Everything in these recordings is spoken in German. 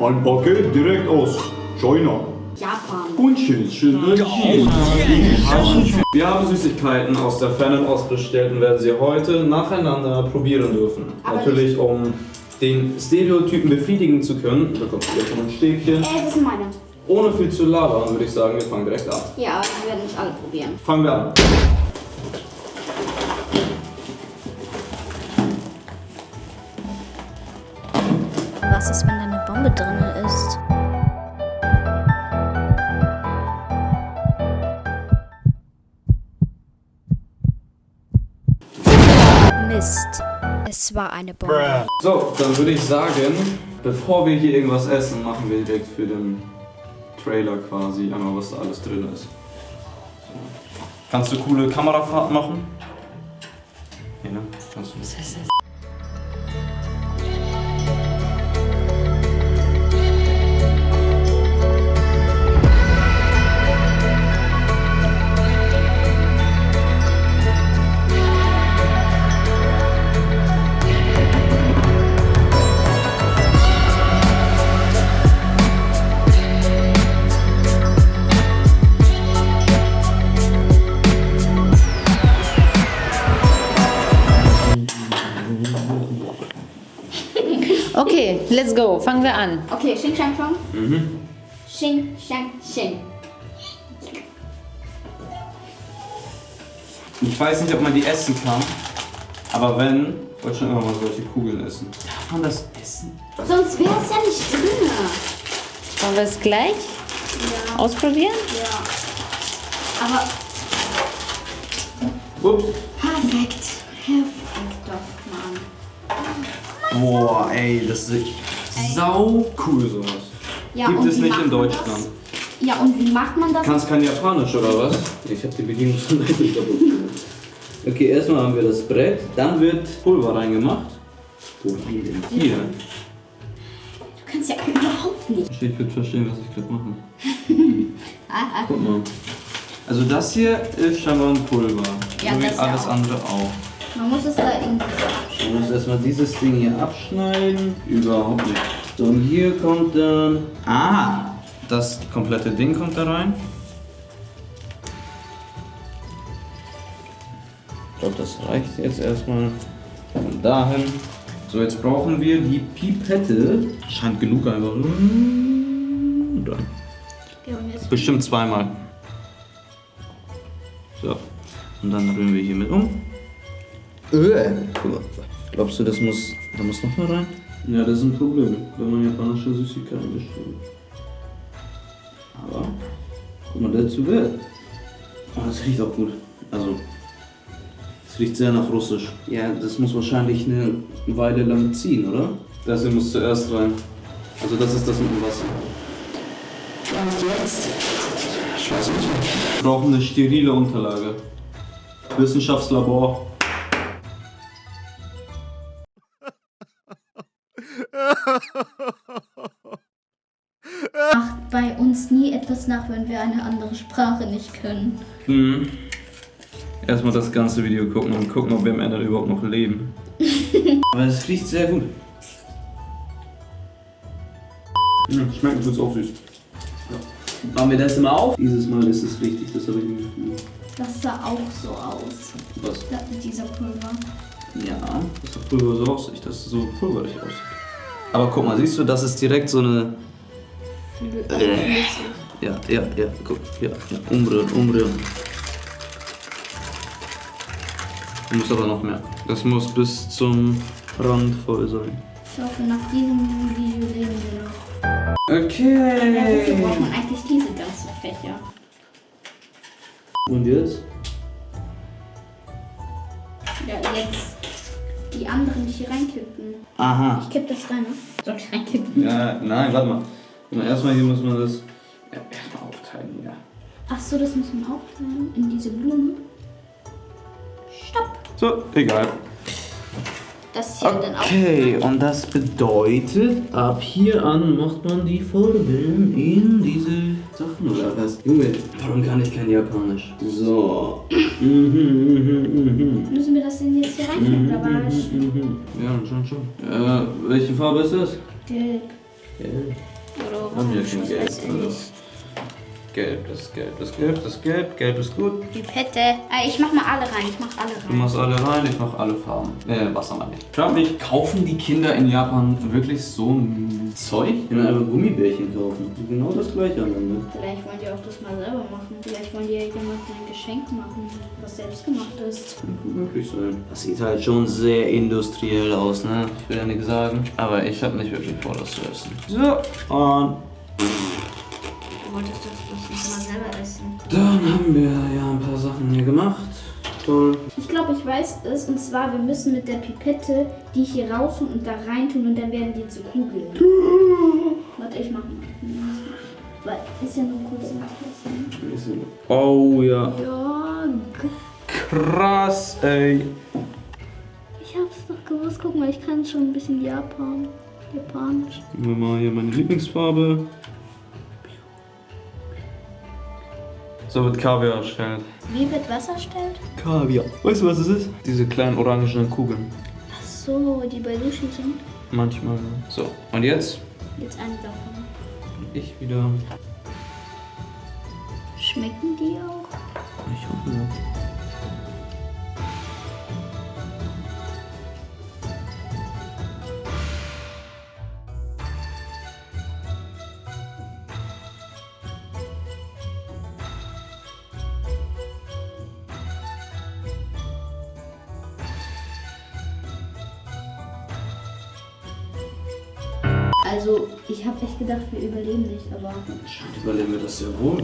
Ein Paket direkt aus China. Japan. Unschön, Wir haben Süßigkeiten aus der Fernost bestellt und werden sie heute nacheinander probieren dürfen. Aber Natürlich, um den Stereotypen befriedigen zu können, bekommt ihr schon ein Stäbchen. Äh, das sind meine. Ohne viel zu labern, würde ich sagen, wir fangen direkt an. Ja, aber wir werden nicht alle probieren. Fangen wir an. Was ist, wenn da Bombe drin ist? Mist. Es war eine Bombe. So, dann würde ich sagen, bevor wir hier irgendwas essen, machen wir direkt für den Trailer quasi einmal, was da alles drin ist. Kannst du coole Kamerafahrt machen? Hier, ne? Kannst du. Let's go. Fangen wir an. Okay, Xing Shang Shang. Mhm. Xing Shang Xing. Ich weiß nicht, ob man die essen kann, aber wenn, wollte ich schon immer mal solche Kugeln essen. Darf man das essen? Sonst wäre es ja nicht drin. Wollen wir es gleich Ja. ausprobieren? Ja. Aber Ups. perfekt. Perfekt. Boah, ey, das ist sau cool sowas. Ja, Gibt es nicht in Deutschland. Das? Ja, und wie macht man das? Kannst kein Japanisch oder was? Ich habe die Bedienungsanleitung nicht kaputt gemacht. Okay, erstmal haben wir das Brett, dann wird Pulver reingemacht. Wohin denn hier? Du kannst ja überhaupt nicht. Ich würde verstehen, was ich gerade mache. Guck mal. Also das hier ist scheinbar ein Pulver. Ja, so wie alles auch. andere auch. Man muss es da irgendwie so Man muss erstmal dieses Ding hier abschneiden. Überhaupt nicht. So, und hier kommt dann. Ah! Das komplette Ding kommt da rein. Ich glaube, das reicht jetzt erstmal. Von dahin. So, jetzt brauchen wir die Pipette. Scheint genug einfach. Und und Bestimmt zweimal. So. Und dann rühren wir hier mit um. Äh. Guck mal. Glaubst du, das muss. Da muss noch mal rein? Ja, das ist ein Problem, wenn man japanische Süßigkeiten bestellt. Aber. Guck mal, dazu wird. Oh, das riecht auch gut. Also. Es riecht sehr nach Russisch. Ja, das muss wahrscheinlich eine Weile lang ziehen, oder? Das hier muss zuerst rein. Also, das ist das mit dem Wasser. Wir brauchen eine sterile Unterlage. Wissenschaftslabor. Macht bei uns nie etwas nach, wenn wir eine andere Sprache nicht können. Mhm. Erstmal das ganze Video gucken und gucken, ob wir am Ende überhaupt noch leben. Aber es riecht sehr gut. Mhm, schmeckt tut's auch süß. Ja. Machen wir das immer auf? Dieses Mal ist es richtig, das habe ich mir gefühlt. Das sah auch so aus. Was? Da, dieser Pulver. Ja, das Pulver so aussieht, dass es so pulverig aussieht. Aber guck mal, siehst du, das ist direkt so eine. Äh. Ja, ja, ja, guck, ja, ja, umrühren, umrühren. Du musst aber noch mehr. Das muss bis zum Rand voll sein. Ich hoffe, nach diesem Video leben wir noch. Ja, Okay. wofür braucht man eigentlich diese ganzen Fächer? Und jetzt? Ja, jetzt die anderen nicht hier reinkippen. Aha. Ich kipp das rein, ne? Soll ich reinkippen? Ja, nein, warte mal. Erstmal hier muss man das ja, erstmal aufteilen hier. Ach so, das muss man aufteilen in diese Blume. Stopp. So, egal. Das hier dann auch. Okay, und das bedeutet, ab hier an macht man die Farben in diese Sachen oder was? Junge, warum kann ich kein Japanisch? So. Mhm, mhm, mhm, Müssen wir das denn jetzt hier reinkippen, oder was? Ja, schon, schon. Äh, welche Farbe ist das? Gelb. Geld. Oder Haben wir orange, weiß ich Also. nicht. Gelb, das ist gelb, das ist gelb, das ist gelb, gelb ist gut. Pipette. Ah, ich mach mal alle rein. Ich mach alle Du rein. machst alle rein, ich mach alle Farben. Äh, Wasser meine ich. Frag mich, kaufen die Kinder in Japan wirklich so ein Zeug? Die können einfach Gummibärchen kaufen. Genau das gleiche am Ende. Vielleicht wollen die auch das mal selber machen. Vielleicht wollen die ja jemandem ein Geschenk machen, was selbst gemacht ist. Könnte möglich sein. Das sieht halt schon sehr industriell aus, ne? Ich will ja nichts sagen. Aber ich habe nicht wirklich vor, das zu essen. So, und Du wolltest das bloß nicht mal selber essen. dann haben wir ja ein paar Sachen hier gemacht. Toll. Ich glaube, ich weiß es. Und zwar, wir müssen mit der Pipette die hier rausholen und da reintun und dann werden die zu Kugeln. Warte, ich mach mal. Weil ist ja nur kurz ein. Oh ja. Ja, Krass, ey. ich hab's doch gewusst. Guck mal, ich kann schon ein bisschen Japan. Japanisch. Geben wir mal hier meine Lieblingsfarbe. So wird Kaviar erstellt. Wie wird Wasser erstellt? Kaviar. Weißt du, was es ist? Diese kleinen orangenen Kugeln. Ach so, die bei Sushi sind. Manchmal. ne? So, und jetzt? Jetzt eine davon. Ich wieder. Schmecken die auch? Ich hoffe ja. Also, ich habe echt gedacht, wir überleben nicht, aber. Anscheinend überleben wir das sehr wohl.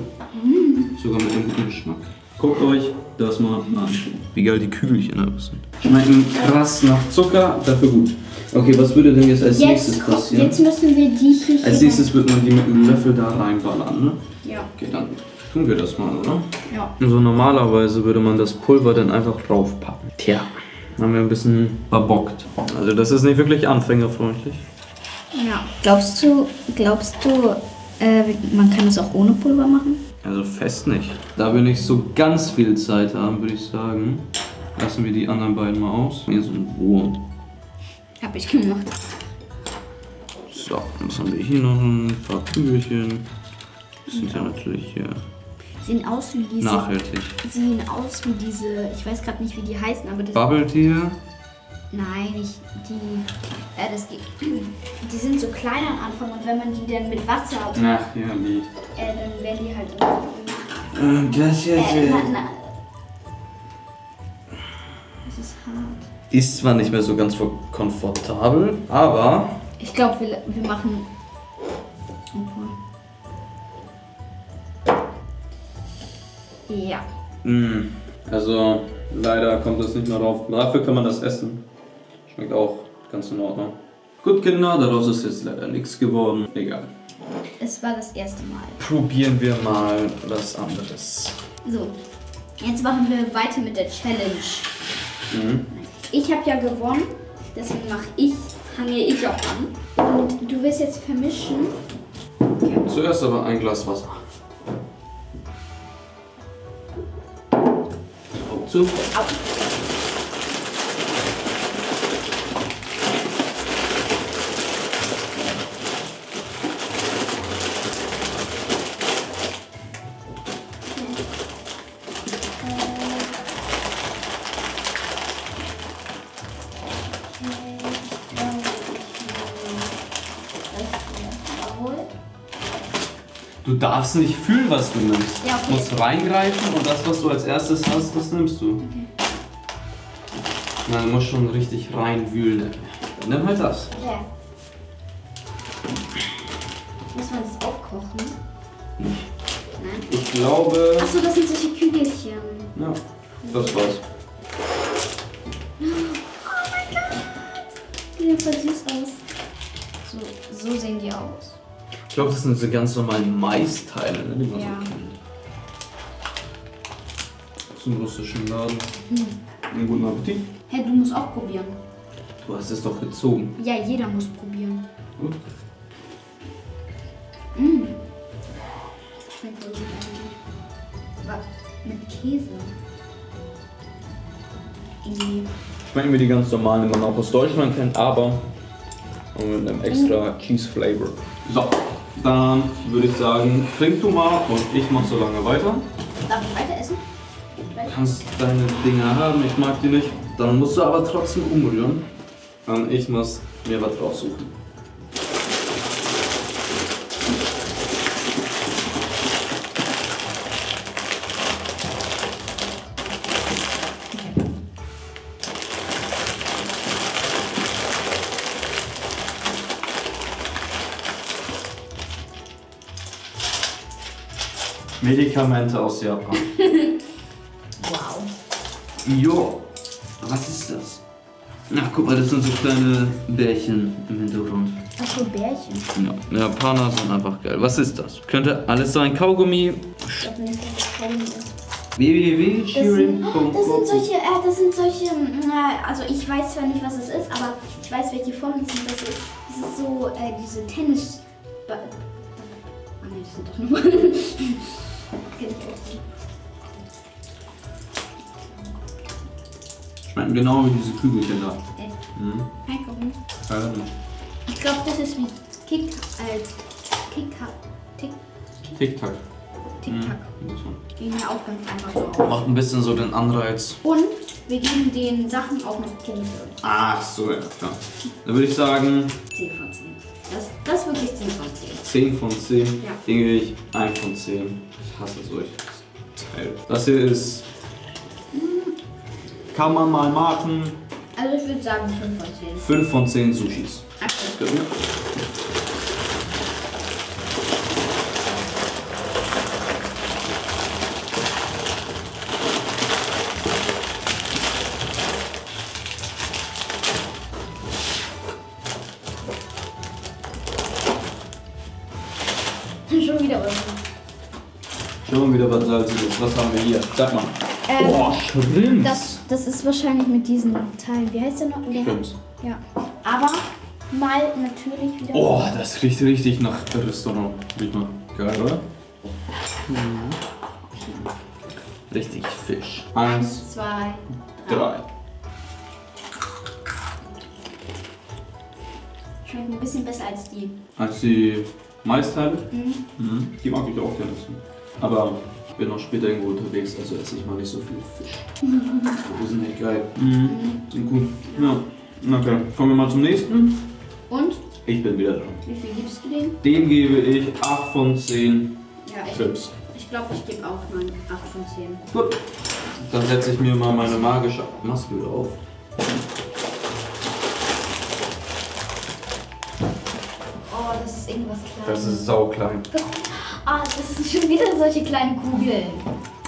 Sogar mit dem guten Geschmack. Guckt euch das mal an. Wie geil die Kügelchen aussehen. Schmecken krass nach Zucker, dafür gut. Okay, was würde denn jetzt als nächstes Jetzt, ko- passieren? jetzt müssen wir die hier. Als nächstes wird man die mit einem Löffel da reinballern, ne? Ja. Okay, dann tun wir das mal, oder? Ja. So normalerweise würde man das Pulver dann einfach draufpacken. Tja, haben wir ein bisschen verbockt. Also das ist nicht wirklich anfängerfreundlich. Ja. Glaubst du, glaubst du, äh, man kann das auch ohne Pulver machen? Also fest nicht. Da wir nicht so ganz viel Zeit haben, würde ich sagen, lassen wir die anderen beiden mal aus. Hier so ein Wurm. Hab ich gemacht. So, was haben wir hier noch? Ein paar Kügelchen. Das sind ja natürlich hier Sehen aus wie diese. nachhaltig. Sehen aus wie diese. Ich weiß gerade nicht, wie die heißen, aber das. Bubble Tea. Nein, nicht die. Äh, das geht. Die sind so klein am Anfang und wenn man die dann mit Wasser. Ach, ja, die. Äh, dann werden die halt. Und das jetzt. Äh, na, na. Das ist hart. Ist zwar nicht mehr so ganz komfortabel, aber Ich glaube, wir, wir machen. Ja. Mm, Also, leider kommt das nicht mehr drauf. Dafür kann man das essen. Schmeckt auch ganz in Ordnung. Gut, Kinder, daraus ist jetzt leider nichts geworden. Egal. Es war das erste Mal. Probieren wir mal was anderes. So. Jetzt machen wir weiter mit der Challenge. Mhm. Ich habe ja gewonnen, deswegen mache ich, fange ich auch an. Und du wirst jetzt vermischen. Zuerst aber ein Glas Wasser. Augen zu. Du darfst nicht fühlen, was du nimmst. Ja, okay. Du musst reingreifen und das, was du als erstes hast, das nimmst du. Na, du musst schon richtig reinwühlen. Dann nimm halt das. Ja. Muss man das aufkochen? Nein. Ich glaube. Achso, das sind solche Kügelchen. Ja, das war's. Die sehen voll süß aus. So, so sehen die aus. Ich glaube, das sind so ganz normalen Maisteile, ne, die man Ja. so kennt. Dem russischen Laden. Einen guten Appetit. Hey, du musst auch probieren. Du hast es doch gezogen. Ja, jeder muss probieren. Gut. Schmeckt voll gut eigentlich. Aber mit Käse. Irgendwie. Schmecken wir die ganz normalen, die man auch aus Deutschland kennt, aber mit einem extra Cheese Flavor. So, dann würde ich sagen, trink du mal und ich mach so lange weiter. Darf ich weiter essen? Du kannst deine Dinger haben, ich mag die nicht. Dann musst du aber trotzdem umrühren. Und ich muss mir was raussuchen. Medikamente aus Japan. Wow. Jo, was ist das? Ach, guck mal, das sind so kleine Bärchen im Hintergrund. Achso, Bärchen. Ja, Japaner sind einfach geil. Was ist das? Könnte alles sein. Kaugummi. Ich glaube nicht, dass das Kaugummi ist. Das sind, www.shirin.com das sind solche, äh, das sind solche, äh, also ich weiß zwar nicht, was es ist, aber ich weiß, welche Formen sind das ist. Das ist so, äh, diese Tennis... Ba- Ah ne, das sind doch nur... Schmecken genau wie diese Kügelchen da. Echt? Mhm. Reingucken. Also, Ich glaube, das ist wie Kick, äh, Kick, Tick, Tic-Tac. Tic-Tac. Mhm. das one. Die mir auch ganz einfach so auf. Macht ein bisschen so den Anreiz. Und wir geben den Sachen auch noch Punkte. Ach so, ja, klar. Dann würde ich sagen 10 von 10. Das, das ist wirklich 10 von 10. 10 von 10. Ja. Den gebe ich 1 von 10. Ich hasse solches Teil. Das hier ist. Kann man mal machen. Also ich würde sagen 5 von 10. 5 von 10 Sushis. Okay. Gut. Schon wieder Euro. Schon wieder was Salziges. Was haben wir hier? Sag mal. Ähm, Boah, Shrimps. Das, das ist wahrscheinlich mit diesen Teilen. Wie heißt der noch? Der Shrimps. Ja. Aber mal natürlich wieder. Oh, das riecht richtig nach Restaurant. Riech mal. Geil, oder? Mhm. Richtig Fisch. Eins, Eins, zwei, drei. drei. Schmeckt ein bisschen besser als die. Als die Maisteile. Mhm. Mhm. Die mag ich auch gerne. Aber ich bin noch später irgendwo unterwegs, also esse ich mal nicht so viel Fisch. Die sind echt geil. Mhm. Sind gut. Ja. Okay. Kommen wir mal zum nächsten. Und? Ich bin wieder dran. Wie viel gibst du dem? Dem gebe ich 8 von 10 Ja, ich, Chips. ich glaube, ich gebe auch mal 8 von 10. Gut. Dann setze ich mir mal meine magische Maske wieder auf. Oh, das ist irgendwas Kleines. Das ist sauklein. Das, ah, das sind schon wieder solche kleinen Kugeln.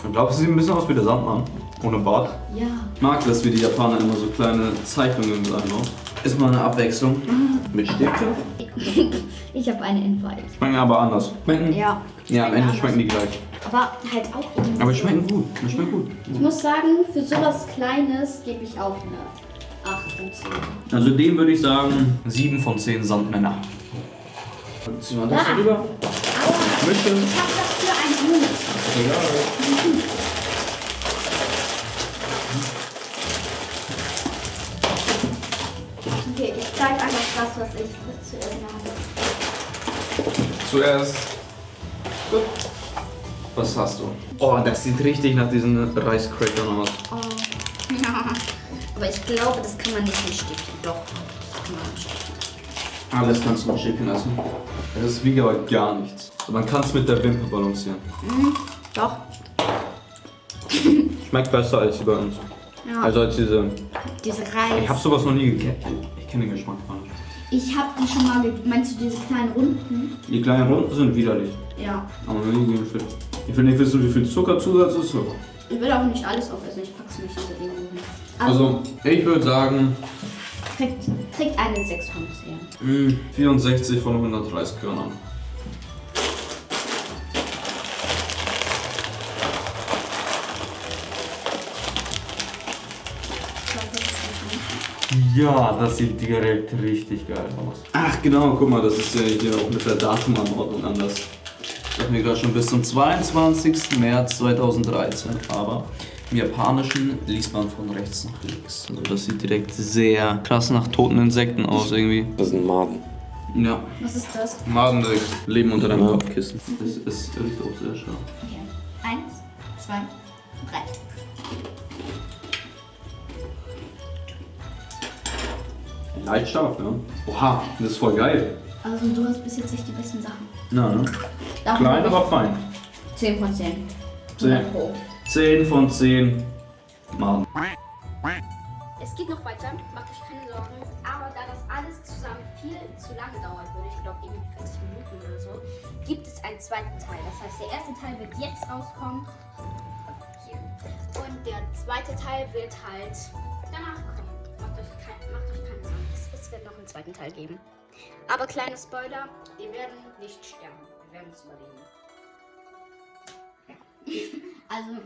Ich glaube, es sieht ein bisschen aus wie der Sandmann. Ohne Bart. Ja. Ich mag das, wie die Japaner immer so kleine Zeichnungen mit einbauen. Ist mal eine Abwechslung. Mit Stifte. Ich habe eine Invite. Schmecken aber anders. Schmecken? Ja. Ja, am Ende schmecken die gleich. Aber halt auch irgendwie. Aber schmecken gut. Die schmecken gut. Ich muss sagen, für sowas Kleines gebe ich auch eine 8 von 10. Also dem würde ich sagen 7 von 10 Sandmänner. Ziehen wir das Ah. rüber? Aua, Mische. ich habe dafür einen Hut. Okay, ich zeige einfach das, was ich zuerst mache. Zuerst. Gut. Was hast du? Oh, das sieht richtig nach diesen Reiscrackern aus. Oh. Ja. Aber ich glaube, das kann man nicht mit Stäbchen. Doch, das kann man mit Stäbchen. Alles kannst du noch schicken lassen. Das wiegt aber gar nichts. Man kann es mit der Wimper balancieren. Doch. Schmeckt besser als die bei uns. Ja. Also als diese. diese Ich Reis. habe sowas noch nie gegessen. Ich kenne den Geschmack gar nicht. Ich habe die schon mal. Meinst du diese kleinen Runden? Die kleinen Runden sind widerlich. Ja. Aber noch nie gegessen. Ich will nicht wissen, wie viel Zuckerzusatz ist. So. Ich will auch nicht alles aufessen. Ich pack's nicht so irgendwo hin. Also, ich würde sagen kriegt, kriegt eine 6 von 10. mh, 64 von 100 Reiskörnern. Ich glaube, das ist ganz einfach. Ja, das sieht direkt richtig geil aus. Ach genau, guck mal, das ist ja hier auch mit der Datumanordnung anders. Ich habe mir gerade schon bis zum 22. März 2013, aber im Japanischen liest man von rechts nach links. Also das sieht direkt sehr krass nach toten Insekten aus irgendwie. Das sind Maden. Ja. Was ist das? Madendeck. Leben unter deinem Kopfkissen. Es ist irgendwie auch sehr scharf. Okay. Eins, zwei, drei. Leicht scharf, ne? Oha, das ist voll geil. Also du hast bis jetzt nicht die besten Sachen. Na, ne? Davon Klein, aber fein. 10 von 10. 10. Pro. 10 von 10 Maden. Es geht noch weiter, macht euch keine Sorgen. Aber da das alles zusammen viel zu lange dauern würde, ich glaube irgendwie 40 Minuten oder so, gibt es einen zweiten Teil. Das heißt, der erste Teil wird jetzt rauskommen. Hier. Und der zweite Teil wird halt danach kommen. Macht euch, kein, macht euch keine Sorgen. Es, es wird noch einen zweiten Teil geben. Aber kleine Spoiler, wir werden nicht sterben. Wir werden es überleben. Also.